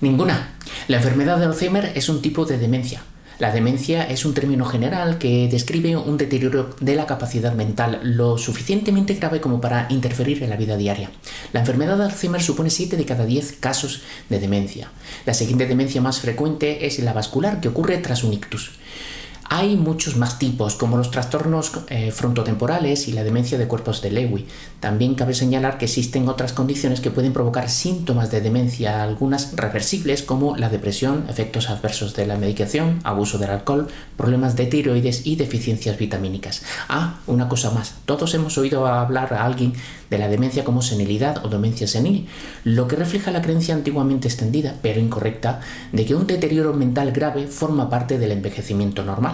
Ninguna. La enfermedad de Alzheimer es un tipo de demencia. La demencia es un término general que describe un deterioro de la capacidad mental lo suficientemente grave como para interferir en la vida diaria. La enfermedad de Alzheimer supone 7 de cada 10 casos de demencia. La siguiente demencia más frecuente es la vascular, que ocurre tras un ictus. Hay muchos más tipos, como los trastornos eh, frontotemporales y la demencia de cuerpos de Lewy. También cabe señalar que existen otras condiciones que pueden provocar síntomas de demencia, algunas reversibles como la depresión, efectos adversos de la medicación, abuso del alcohol, problemas de tiroides y deficiencias vitamínicas. Ah, una cosa más, todos hemos oído hablar a alguien de la demencia como senilidad o demencia senil, lo que refleja la creencia antiguamente extendida, pero incorrecta, de que un deterioro mental grave forma parte del envejecimiento normal.